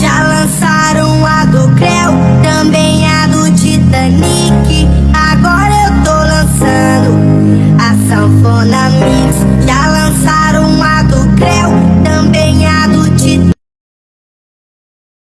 Já lançaram a do Creu, também a do Titanic. Agora eu tô lançando a Sanfona Mix. Já